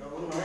Acabou, não é?